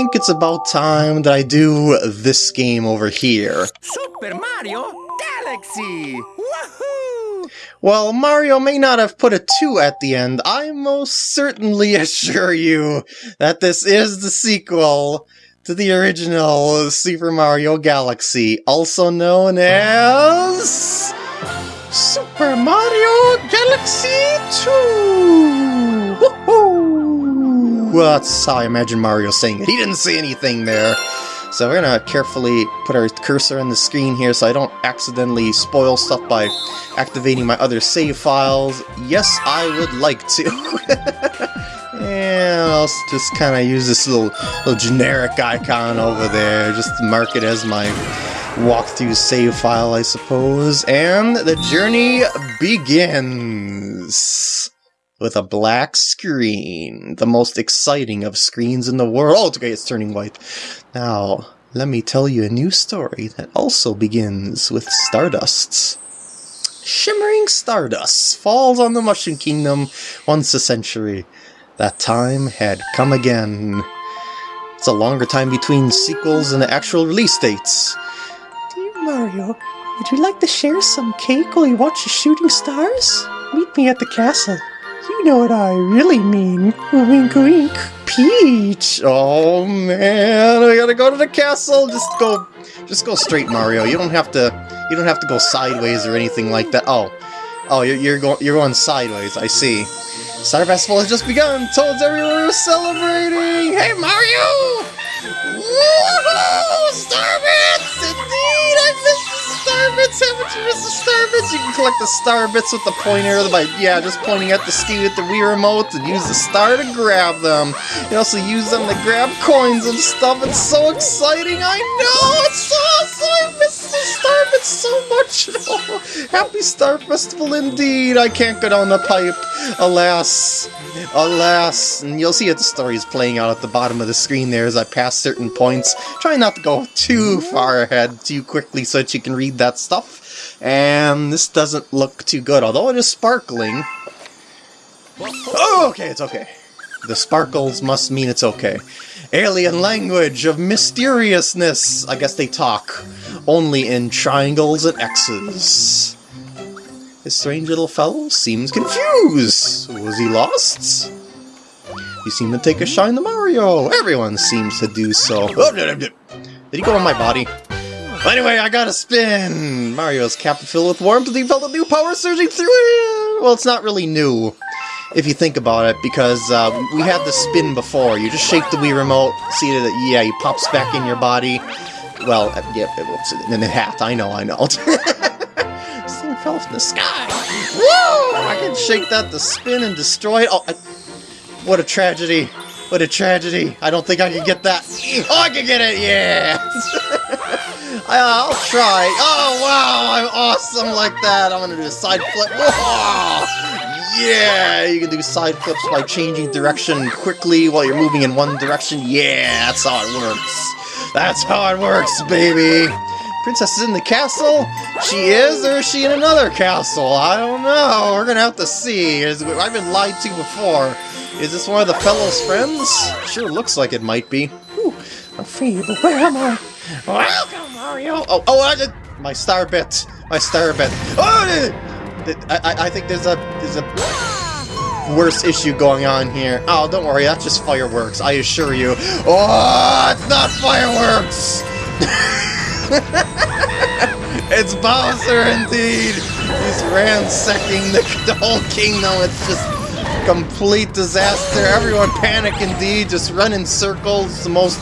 think it's about time that I do this game over here. Super Mario Galaxy! Woohoo! While Mario may not have put a 2 at the end, I most certainly assure you that this is the sequel to the original Super Mario Galaxy, also known as... Super Mario Galaxy 2! Well, that's how I imagine Mario saying it. He didn't say anything there. So we're gonna carefully put our cursor on the screen here so I don't accidentally spoil stuff by activating my other save files. Yes, I would like to. and I'll just kind of use this little, little generic icon over there, just to mark it as my walkthrough save file, I suppose. And the journey begins with a black screen, the most exciting of screens in the world. Okay, it's turning white. Now, let me tell you a new story that also begins with Stardusts. Shimmering Stardust falls on the Mushroom Kingdom once a century. That time had come again. It's a longer time between sequels and the actual release dates. Dear Mario, would you like to share some cake while you watch the shooting stars? Meet me at the castle. You know what I really mean. Wink wink. Peach! Oh man, I gotta go to the castle! Just go just go straight, Mario. You don't have to you don't have to go sideways or anything like that. Oh. Oh, you're, you're going you're going sideways, I see. Star Festival has just begun! Toads everywhere are celebrating! Hey Mario! Woohoo! Starbits! I missed the Starbits! You missed the Starbits? You can collect the star bits with the pointer by, yeah, just pointing at the ski with the Wii Remote and use the star to grab them. You also use them to grab coins and stuff. It's so exciting! I know! It's so awesome! I missed the Starbits so much! Happy Star Festival indeed! I can't go down the pipe. Alas. Alas. And you'll see that the story is playing out at the bottom of the screen there as I pass certain points. Try not to go too far ahead too quickly so that you can read that stuff. And this doesn't look too good, although it is sparkling. Oh, okay, it's okay. The sparkles must mean it's okay. Alien language of mysteriousness. I guess they talk only in triangles and X's. This strange little fellow seems confused. Was he lost? You seem to take a shine to Mario. Everyone seems to do so. Oh, did he go on my body? Anyway, I got a spin! Mario's cap filled with warmth and he felt a new power surging through him! Well, it's not really new, if you think about it, because uh, we had the spin before. You just shake the Wii Remote, see that, yeah, he pops back in your body. Well, uh, yeah, whoops, in the hat, I know, I know. this thing fell from the sky! Woo! I can shake that to spin and destroy it. Oh, I, what a tragedy. What a tragedy. I don't think I can get that. Oh, I can get it, yeah! I'll try. Oh, wow, I'm awesome like that. I'm gonna do a side flip. Whoa! Yeah, you can do side flips by changing direction quickly while you're moving in one direction. Yeah, that's how it works. That's how it works, baby. Princess is in the castle? She is, or is she in another castle? I don't know. We're gonna have to see. I've been lied to before. Is this one of the fellow's friends? Sure looks like it might be. Whew, I'm free, but where am I? Welcome, Mario! Oh, oh, I did my star bit. My star bit. Oh, I, I, think there's a there's a worse issue going on here. Oh, don't worry, that's just fireworks. I assure you. Oh, it's not fireworks. it's Bowser indeed. He's ransacking the, the whole kingdom. It's just complete disaster. Everyone panic indeed, just run in circles. The most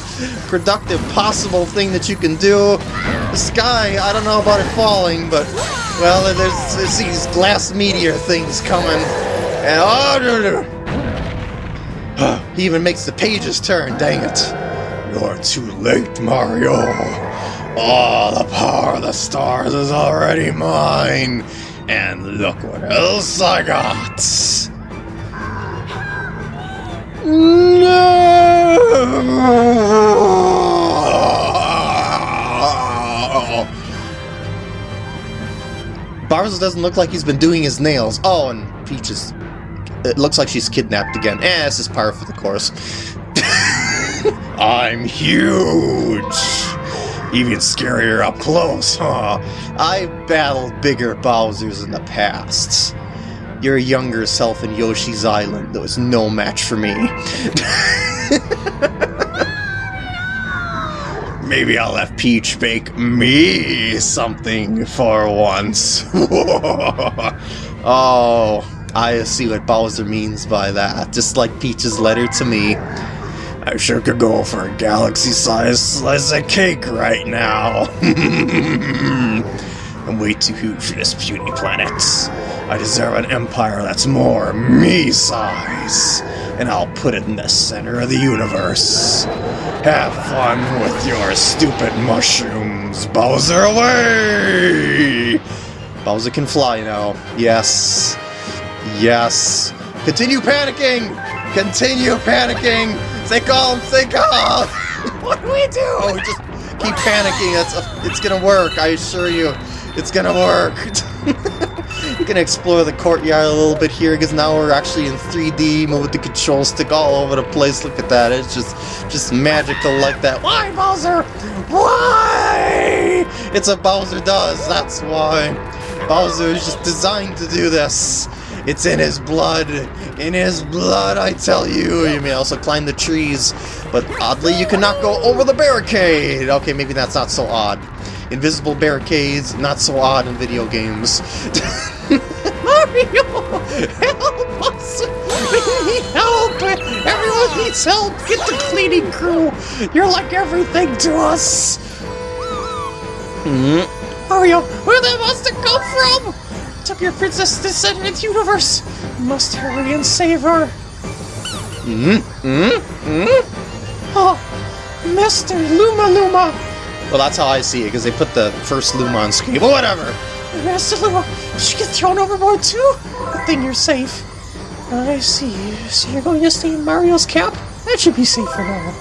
productive possible thing that you can do. The sky, I don't know about it falling, but, well, there's, there's these glass meteor things coming. And, oh, no, no. he even makes the pages turn, dang it. You're too late, Mario. All the power of the stars is already mine. And look what else I got. No! Bowser doesn't look like he's been doing his nails. Oh, and Peach is... It looks like she's kidnapped again. Eh, this is par for the course. I'm huge! Even scarier up close, huh? I've battled bigger Bowsers in the past. Your younger self in Yoshi's Island was no match for me. Maybe I'll have Peach bake me something for once. oh, I see what Bowser means by that. Just like Peach's letter to me. I sure could go for a galaxy-sized slice of cake right now. I'm way too huge for this puny planet. I deserve an empire that's more me-size, and I'll put it in the center of the universe. Have fun with your stupid mushrooms, Bowser away! Bowser can fly now. Yes. Yes. Continue panicking! Continue panicking! Stay calm, stay calm! what do we do? Just keep panicking. It's, it's gonna work, I assure you. It's gonna work. you can explore the courtyard a little bit here because now we're actually in 3D, move the control stick all over the place. Look at that. It's just just magical like that. Why, Bowser? Why? It's what Bowser does. That's why. Bowser is just designed to do this. It's in his blood. In his blood, I tell you. You may also climb the trees, but oddly, you cannot go over the barricade. Okay, maybe that's not so odd. Invisible barricades, not so odd in video games. Mario! Help us! We need help! Everyone needs help! Get the cleaning crew! You're like everything to us! Mm. Mario, where did that monster come from? took your princess to the the universe. Must hurry and save her. Hmm? Hmm? Hmm? Oh, Mr. Luma Luma. Well, that's how I see it, because they put the first Luma on screen. But whatever. Master Luma, did she get thrown overboard too? Good thing you're safe. I see. So you're going to stay in Mario's cap? That should be safe for now.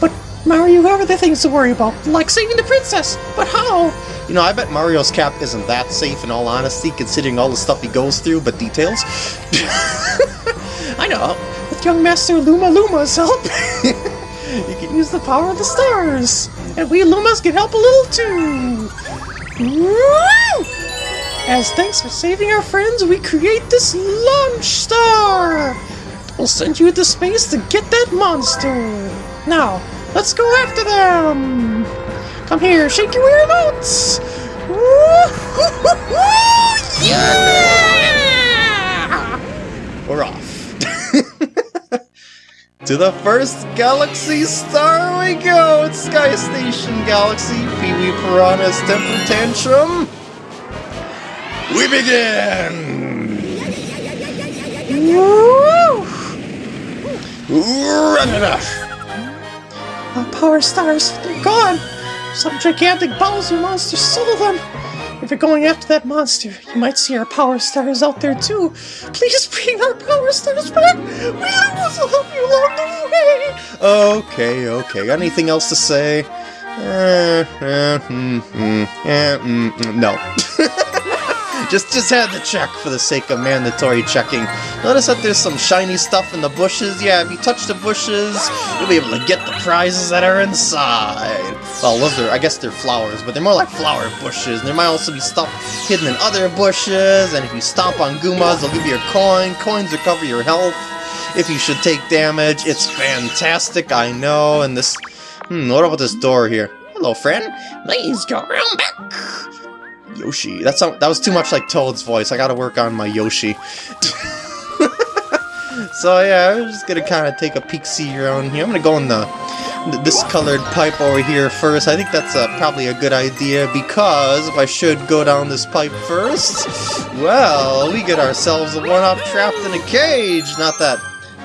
But Mario, you have other things to worry about, like saving the princess. But how? You know, I bet Mario's cap isn't that safe in all honesty, considering all the stuff he goes through, but details? I know. With young Master Luma Luma's help, you can use the power of the stars. And we Lumas can help a little too. Woo! As thanks for saving our friends, we create this launch star! We'll send you into space to get that monster! Now, let's go after them! Come here, shake your remotes! Yeah! We're off. to the first galaxy star we go! It's Sky Station Galaxy, Pee-wee Piranha's Temper Tantrum. We begin! Run enough! Our power stars, they're gone! Some gigantic Bowser monster stole them! If you're going after that monster, you might see our power stars out there too. Please bring our power stars back! We will help you along the way! Okay, okay. Got anything else to say? Uh, uh, mm, mm, uh, mm no. Just just had to check for the sake of mandatory checking. Notice that there's some shiny stuff in the bushes. Yeah, if you touch the bushes, you'll be able to get the prizes that are inside. Well, those are, I guess they're flowers, but they're more like flower bushes. There might also be stuff hidden in other bushes, and if you stomp on Goombas, they'll give you a coin. Coins recover your health. If you should take damage, it's fantastic, I know, and this... Hmm, what about this door here? Hello, friend. Please go around back. Yoshi. That's that was too much like Toad's voice. I gotta work on my Yoshi. so yeah, I'm just gonna kind of take a peek see around here. I'm gonna go in the this colored pipe over here first. I think that's probably a good idea because if I should go down this pipe first, well, we get ourselves a one-up trapped in a cage. Not that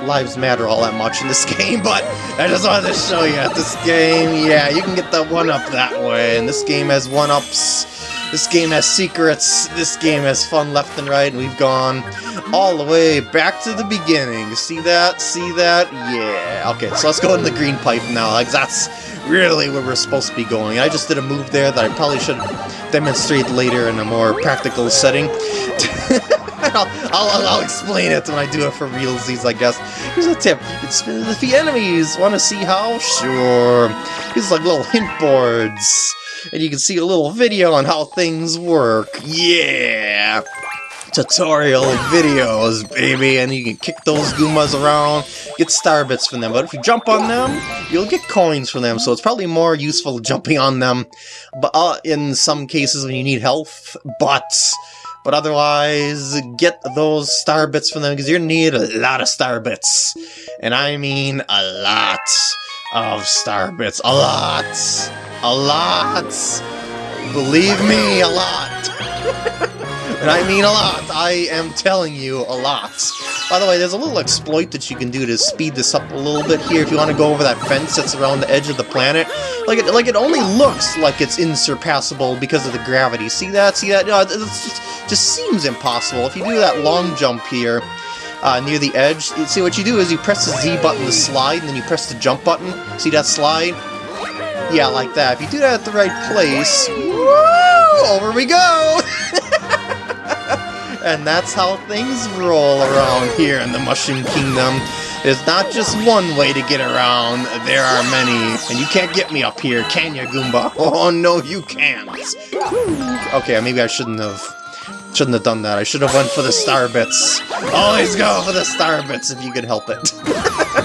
lives matter all that much in this game, but I just wanted to show you at this game, yeah, you can get the one-up that way, and this game has one-ups this game has secrets, this game has fun left and right, and we've gone all the way back to the beginning. See that? See that? Yeah. Okay, so let's go in the green pipe now. Like, that's really where we're supposed to be going. I just did a move there that I probably should demonstrate later in a more practical setting. I'll, I'll, I'll explain it when I do it for realsies, I guess. Here's a tip. You can spin defeat enemies. Want to see how? Sure. These like little hint boards. And you can see a little video on how things work. Yeah! tutorial videos, baby, and you can kick those Goombas around, get star bits from them. But if you jump on them, you'll get coins from them, so it's probably more useful jumping on them but uh, in some cases when you need health, but... But otherwise, get those star bits from them, because you're gonna need a lot of star bits. And I mean a lot of star bits. A lot! A lot! Believe me, a lot! And I mean a lot. I am telling you a lot. By the way, there's a little exploit that you can do to speed this up a little bit here if you want to go over that fence that's around the edge of the planet. Like it, like it only looks like it's insurpassable because of the gravity. See that? See that? No, it just, just seems impossible. If you do that long jump here, uh, near the edge. See, what you do is you press the Z button to slide, and then you press the jump button. See that slide? Yeah, like that. If you do that at the right place, woo, over we go! and that's how things roll around here in the Mushroom Kingdom. There's not just one way to get around, there are many. And you can't get me up here, can you, Goomba? Oh, no, you can't. Okay, maybe I shouldn't have... Shouldn't have done that. I should have went for the star bits. Always go for the star bits if you could help it.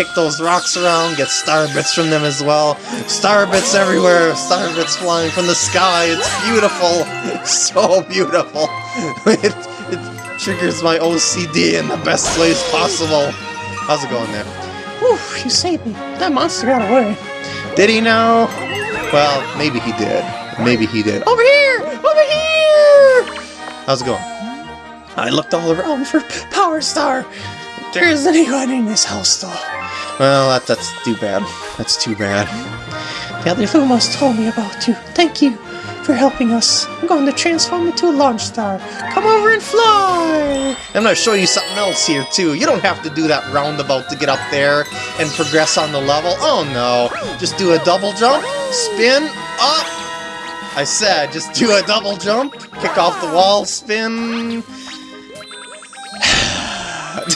Kick those rocks around, get star bits from them as well. Star bits everywhere, star bits flying from the sky. It's beautiful. So beautiful. It, it triggers my OCD in the best ways possible. How's it going there? Whew, you saved me. That monster got away. Did he know? Well, maybe he did. Maybe he did. Over here! Over here! How's it going? I looked all around for Power Star. There isn't anyone in this house, though. Well, that, that's too bad. That's too bad. The other Lumas told me about you. Thank you for helping us. I'm going to transform into a launch star. Come over and fly! I'm going to show you something else here, too. You don't have to do that roundabout to get up there and progress on the level. Oh, no. Just do a double jump, spin, up. I said, just do a double jump, kick off the wall, spin,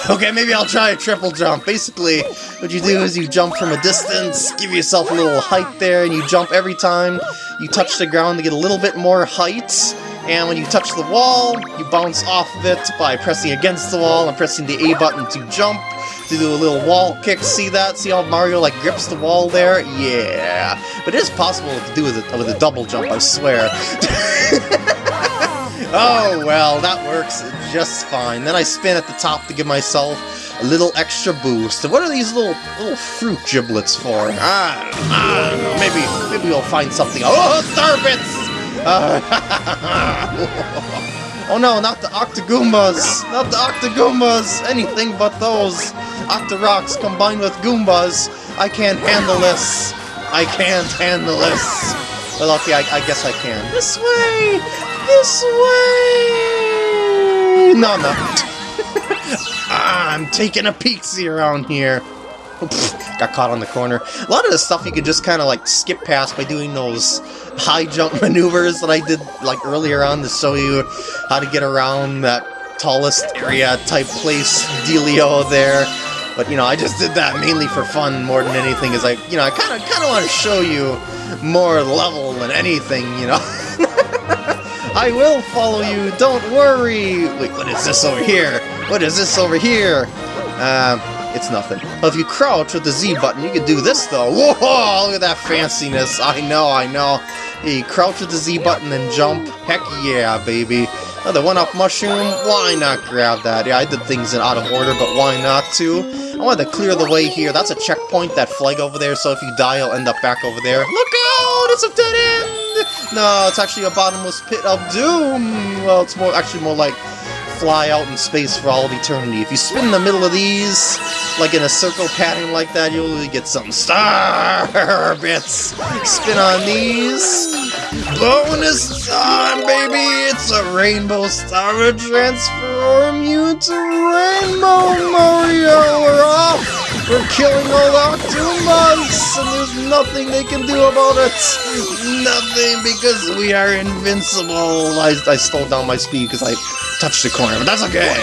okay, maybe I'll try a triple jump. Basically, what you do is you jump from a distance, give yourself a little height there, and you jump every time you touch the ground to get a little bit more height. And when you touch the wall, you bounce off of it by pressing against the wall and pressing the A button to jump, to do a little wall kick. See that? See how Mario like grips the wall there? Yeah. But it is possible to do with a, with a double jump, I swear. oh, well, that works just fine. Then I spin at the top to give myself a little extra boost. What are these little little fruit giblets for? Ah, know. Maybe maybe we'll find something. Oh, starbits! Uh, oh no, not the Octogoombas! Not the Octogoombas! Anything but those Octorocks combined with Goombas. I can't handle this. I can't handle this. Well, okay, I, I guess I can. This way! This way! No, I'm. I'm taking a peeksy around here. got caught on the corner. A lot of the stuff you could just kind of like skip past by doing those high jump maneuvers that I did like earlier on to show you how to get around that tallest area type place dealio there. But you know, I just did that mainly for fun more than anything. Is like you know, I kind of kind of want to show you more level than anything. You know. I will follow you, don't worry! Wait, what is this over here? What is this over here? Um, uh, it's nothing. Well, if you crouch with the Z button, you can do this, though. Whoa, look at that fanciness. I know, I know. you crouch with the Z button and jump. Heck yeah, baby. Oh, Another one-up mushroom, why not grab that? Yeah, I did things in out of order, but why not, too? I wanted to clear the way here. That's a checkpoint, that flag over there, so if you die, you'll end up back over there. Look out! It's a dead end! No, it's actually a bottomless pit of doom! Well, it's more actually more like fly out in space for all of eternity. If you spin in the middle of these, like in a circle pattern like that, you'll get some star bits. Spin on these. Bonus time, baby! It's a rainbow star to transform you to Rainbow Mario! We're off! We're killing all the Octoombas, and there's nothing they can do about it. Nothing, because we are invincible. I, I slowed down my speed because I touched the corner, but that's okay.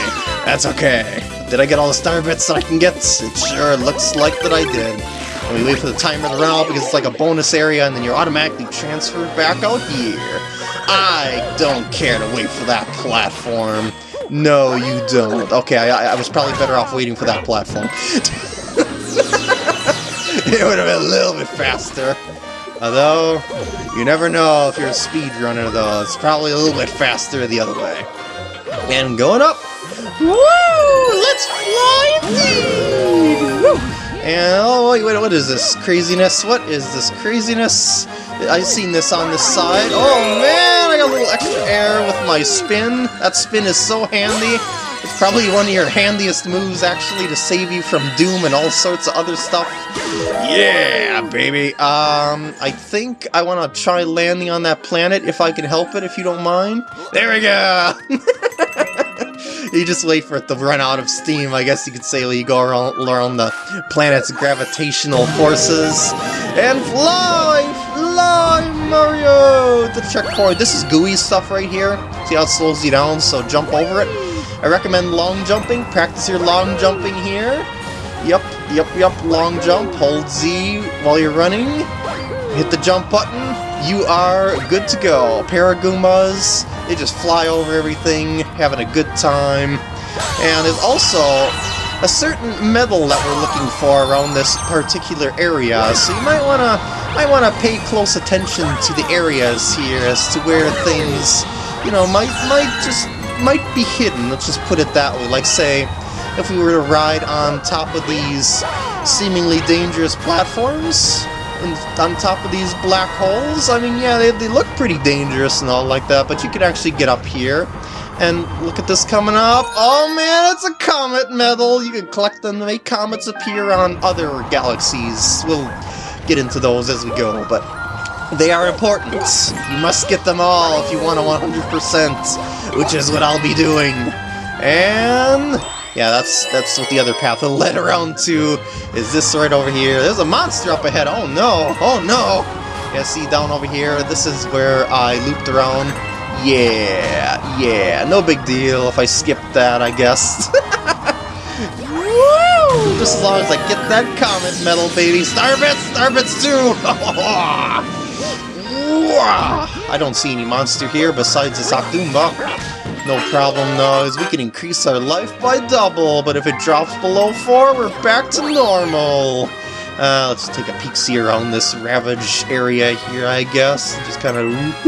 That's okay. Did I get all the star bits that I can get? It sure looks like that I did. And we wait for the timer to run out because it's like a bonus area and then you're automatically transferred back out here. I don't care to wait for that platform. No, you don't. Okay, I, I was probably better off waiting for that platform. it would have been a little bit faster. Although, you never know if you're a speedrunner though. It's probably a little bit faster the other way. And going up. Woo! Let's fly indeed! Woo! And, oh, wait, wait, what is this? Craziness? What is this craziness? I've seen this on this side. Oh, man, I got a little extra air with my spin. That spin is so handy. It's probably one of your handiest moves, actually, to save you from Doom and all sorts of other stuff. Yeah, baby. Um, I think I want to try landing on that planet if I can help it, if you don't mind. There we go! you just wait for it to run out of steam, I guess you could say, you go around, around the planet's gravitational forces. And fly, fly, Mario! The checkpoint. This is gooey stuff right here. See how it slows you down, so jump over it. I recommend long jumping. Practice your long jumping here. Yep, yep, yep, long jump. Hold Z while you're running. Hit the jump button. You are good to go. Paragoombas, they just fly over everything, having a good time. And there's also a certain medal that we're looking for around this particular area, so you might wanna might wanna pay close attention to the areas here as to where things, you know, might might just might be hidden, let's just put it that way. Like, say, if we were to ride on top of these seemingly dangerous platforms, on top of these black holes, I mean, yeah, they, they look pretty dangerous and all like that, but you could actually get up here. And look at this coming up. Oh man, it's a comet medal! You can collect them to make comets appear on other galaxies. We'll get into those as we go, but they are important. You must get them all if you want a 100%, which is what I'll be doing. And... Yeah, that's that's what the other path lead around to, is this right over here. There's a monster up ahead, oh no, oh no! Yeah, see down over here, this is where I looped around. Yeah, yeah, no big deal if I skip that, I guess. Woo! Just as long as I get that comet medal, baby. Starbits, Starbits too! I don't see any monster here besides this Octoomba. No problem though, we can increase our life by double, but if it drops below 4, we're back to normal. Uh, let's take a peek see around this ravage area here, I guess. Just kind of...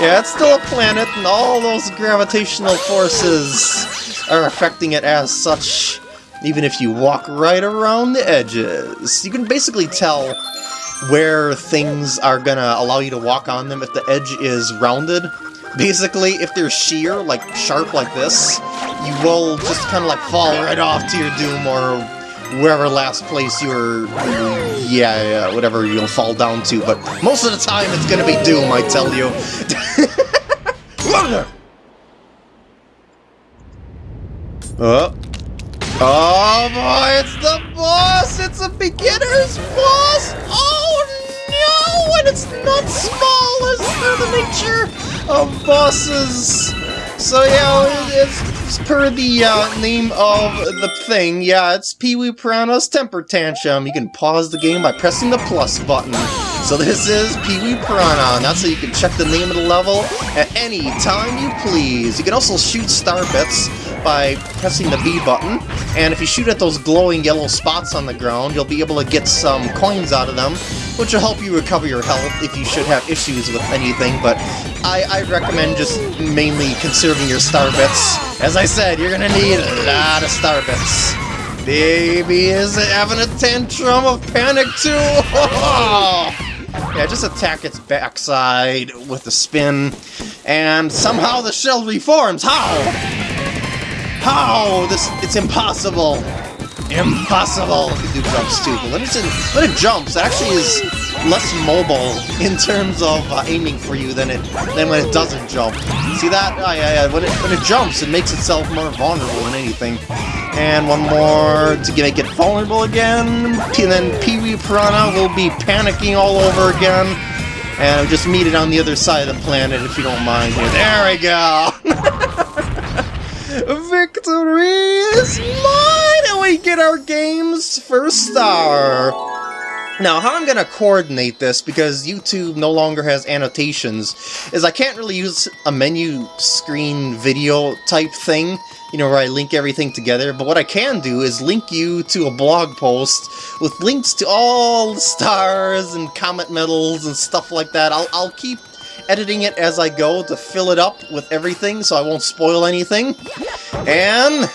yeah, it's still a planet, and all those gravitational forces are affecting it as such, even if you walk right around the edges. You can basically tell where things are gonna allow you to walk on them if the edge is rounded. Basically, if they're sheer, like sharp like this, you will just kind of like fall right off to your doom or wherever last place you're... Yeah, yeah, whatever you'll fall down to, but most of the time it's gonna be doom, I tell you. oh. Oh boy, it's the boss! It's a beginner's boss! Oh no! And it's not small as per the nature of bosses! So yeah, it's per the uh, name of the thing, yeah, it's Pee-wee Piranha's Temper Tantrum. You can pause the game by pressing the plus button. So this is Pee-wee Piranha, and that's how you can check the name of the level at any time you please. You can also shoot star bits by pressing the B button, and if you shoot at those glowing yellow spots on the ground, you'll be able to get some coins out of them, which will help you recover your health if you should have issues with anything, but I, I recommend just mainly conserving your star bits. As I said, you're gonna need a lot of star bits. Baby is having a tantrum of panic too! yeah, just attack its backside with a spin, and somehow the shell reforms. How? How? This it's impossible. Impossible. You do jumps too, but when, it's in, when it jumps, it actually is less mobile in terms of uh, aiming for you than it than when it doesn't jump. See that? Oh, yeah, yeah. When it, when it jumps, it makes itself more vulnerable than anything. And one more to make it vulnerable again. And then Pee-wee Piranha will be panicking all over again. And just meet it on the other side of the planet if you don't mind here. There we go! Victory is mine! We get our game's first star! Now, how I'm gonna coordinate this, because YouTube no longer has annotations, is I can't really use a menu screen video type thing, you know, where I link everything together, but what I can do is link you to a blog post with links to all the stars and comet medals and stuff like that. I'll, I'll keep editing it as I go to fill it up with everything so I won't spoil anything. And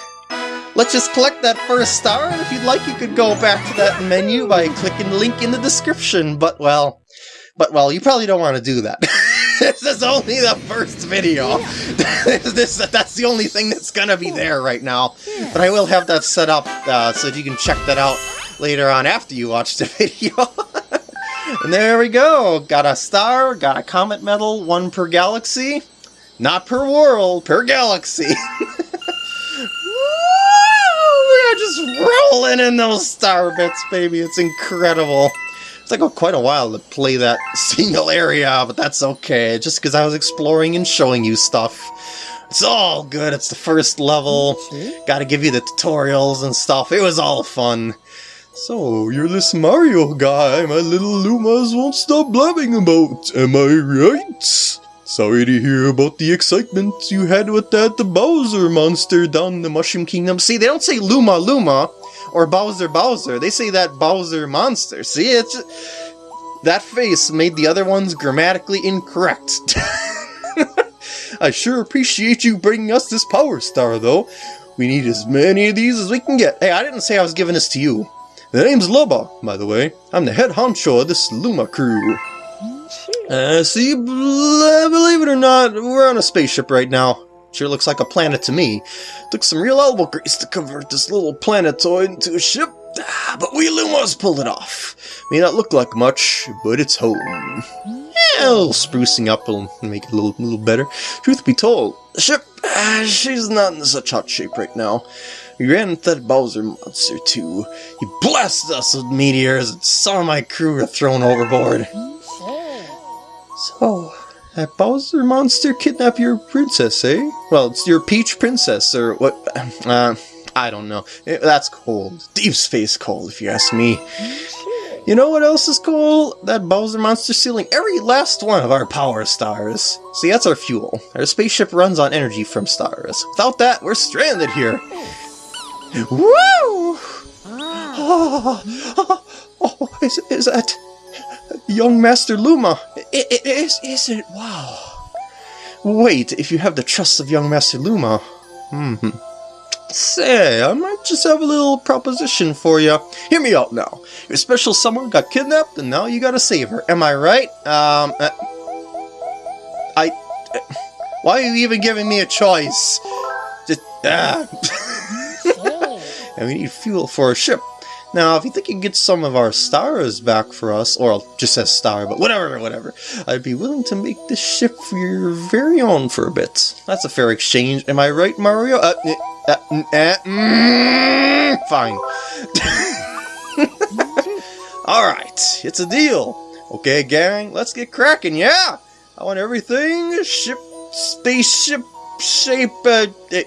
let's just collect that first star, and if you'd like, you could go back to that menu by clicking the link in the description. But, well, but, well, you probably don't want to do that. this is only the first video. this, that's the only thing that's gonna be there right now. But I will have that set up uh, so that you can check that out later on after you watch the video. and there we go. Got a star, got a comet medal, one per galaxy. Not per world, per galaxy. We're just rolling in those star bits, baby. It's incredible. It's like oh, quite a while to play that single area, but that's okay. Just because I was exploring and showing you stuff. It's all good. It's the first level. Gotta give you the tutorials and stuff. It was all fun. So, you're this Mario guy my little Lumas won't stop blabbing about, am I right? Sorry to hear about the excitement you had with that Bowser monster down the Mushroom Kingdom. See, they don't say Luma Luma or Bowser Bowser. They say that Bowser monster. See, it's just, that face made the other ones grammatically incorrect. I sure appreciate you bringing us this Power Star, though. We need as many of these as we can get. Hey, I didn't say I was giving this to you. The name's Lubba, by the way. I'm the head honcho of this Luma crew. Uh, see, believe it or not, we're on a spaceship right now. Sure looks like a planet to me. Took some real elbow grease to convert this little planetoid into a ship, ah, but we Lumas pulled it off. May not look like much, but it's home. Little sprucing up will make it a little, little better. Truth be told, the ship, uh, she's not in such hot shape right now. We ran into that Bowser monster too. He blasted us with meteors and some of my crew were thrown overboard. So, that Bowser monster kidnapped your princess, eh? Well, it's your Peach princess, or what? Uh, I don't know. Eh, That's cold. Deep space cold, if you ask me. You know what else is cool? That Bowser monster stealing every last one of our power stars. See, that's our fuel. Our spaceship runs on energy from stars. Without that, we're stranded here. Woo! Oh, oh, oh, is, is that young Master Luma? I- I- Is, is it? Wow. Wait, if you have the trust of young Master Luma. Hmm. Say, I might just have a little proposition for you. Hear me out now. Your special someone got kidnapped, and now you gotta save her. Am I right? Um, uh, I. uh, why are you even giving me a choice? Just ah. and we need fuel for a ship. Now, if you think you can get some of our stars back for us, or just says star, but whatever, whatever, I'd be willing to make this ship for your very own for a bit. That's a fair exchange, am I right, Mario? Uh, eh, uh, eh, mm, fine. Alright, it's a deal. Okay, gang, let's get cracking, yeah? I want everything ship, spaceship, shape, uh, eh.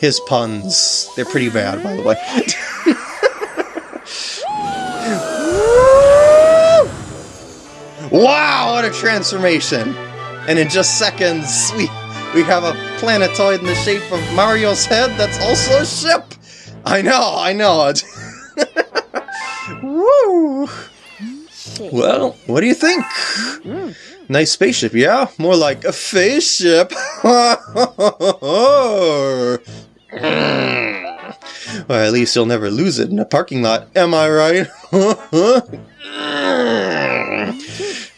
His puns. They're pretty bad, by the way. wow, what a transformation! And in just seconds, we we have a planetoid in the shape of Mario's head that's also a ship! I know, I know. Woo! Well, what do you think? Mm-hmm. Nice spaceship, yeah? More like a spaceship. well, at least you'll never lose it in a parking lot, am I right?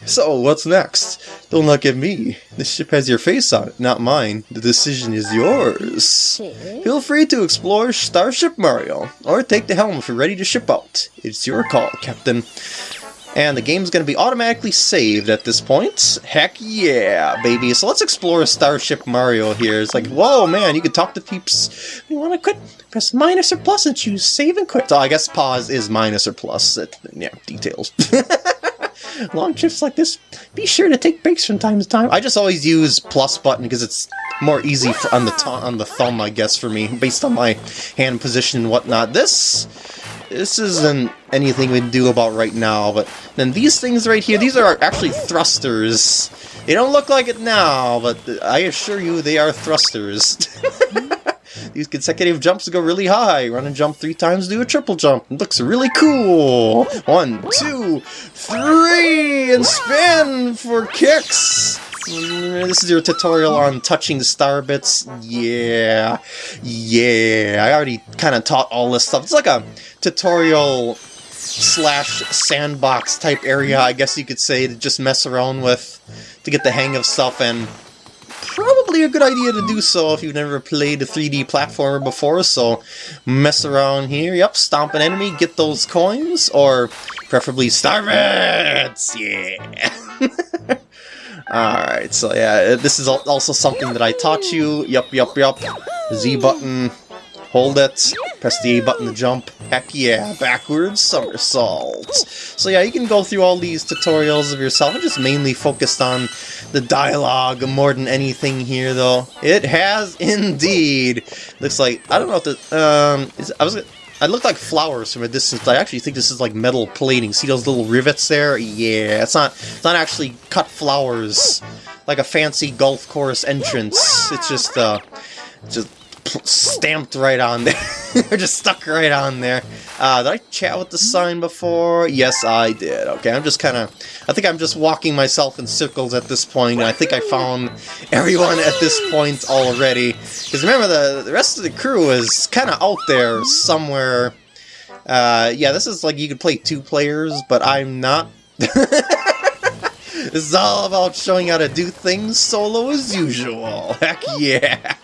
so, what's next? Don't look at me. The ship has your face on it, not mine. The decision is yours. Feel free to explore Starship Mario, or take the helm if you're ready to ship out. It's your call, Captain. And the game's going to be automatically saved at this point. Heck yeah, baby. So let's explore Starship Mario here. It's like, whoa, man, you can talk to peeps. You want to quit? Press minus or plus and choose save and quit. So I guess pause is minus or plus. It, yeah, details. Long trips like this, be sure to take breaks from time to time. I just always use plus button because it's more easy for, on the on the thumb, I guess, for me, based on my hand position and whatnot. This this isn't anything we do about right now, but then these things right here, these are actually thrusters. They don't look like it now, but I assure you they are thrusters. These consecutive jumps go really high. Run and jump three times, do a triple jump. It looks really cool. One, two, three, and spin for kicks. This is your tutorial on touching the star bits. Yeah, yeah. I already kind of taught all this stuff. It's like a tutorial slash sandbox type area, I guess you could say, to just mess around with to get the hang of stuff and probably a good idea to do so if you've never played a 3D platformer before, so mess around here, yep, stomp an enemy, get those coins, or preferably star yeah! Alright, so yeah, this is also something that I taught you, yup, yup, yup, Z button, hold it, press the A button to jump, heck yeah, backwards somersault. So yeah, you can go through all these tutorials of yourself, I'm just mainly focused on the dialogue more than anything here though. It has indeed! Looks like, I don't know if the, um, is, I was I look like flowers from a distance. I actually think this is like metal plating. See those little rivets there? Yeah, it's not. It's not actually cut flowers like a fancy golf course entrance. It's just uh, just stamped right on there. Just stuck right on there. Uh, did I chat with the sign before? Yes, I did. Okay, I'm just kind of... I think I'm just walking myself in circles at this point, I think I found everyone at this point already. Because remember, the, the rest of the crew is kind of out there somewhere. Uh, yeah, this is like you could play two players, but I'm not... this is all about showing how to do things solo as usual. Heck yeah!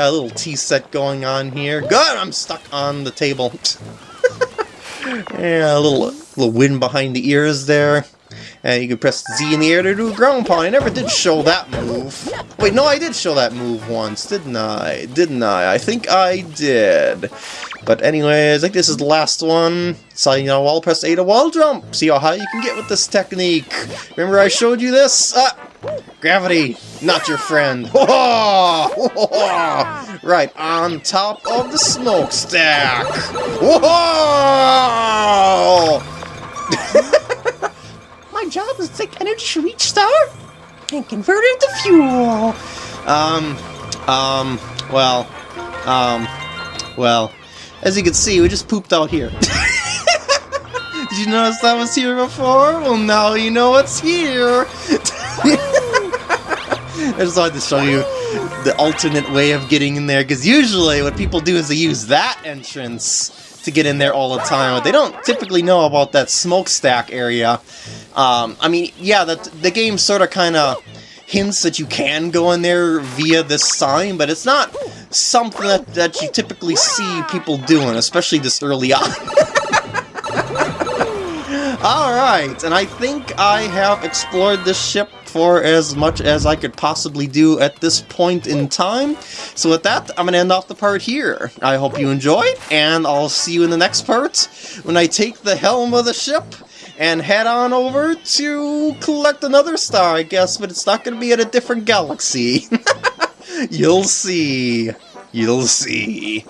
A little tea set going on here. God, I'm stuck on the table. yeah, a little little wind behind the ears there. And you can press Z in the air to do a ground pound. I never did show that move. Wait, no, I did show that move once, didn't I? Didn't I? I think I did. But anyways, I think this is the last one. Sliding on a wall, press A to wall jump. See how high you can get with this technique. Remember I showed you this? Ah, gravity, not your friend. right on top of the smokestack. Whoa! My job is to take energy from each star and convert it into fuel. Um, um, well, um, well, as you can see, we just pooped out here. Did you notice that was here before? Well, now you know what's here. I just wanted to show you the alternate way of getting in there, because usually what people do is they use that entrance to get in there all the time, but they don't typically know about that smokestack area. Um, I mean, yeah, the, the game sort of kind of hints that you can go in there via this sign, but it's not something that, that you typically see people doing, especially this early on. Alright, and I think I have explored this ship for as much as I could possibly do at this point in time. So with that, I'm going to end off the part here. I hope you enjoyed, and I'll see you in the next part when I take the helm of the ship and head on over to collect another star, I guess, but it's not going to be at a different galaxy. You'll see. You'll see.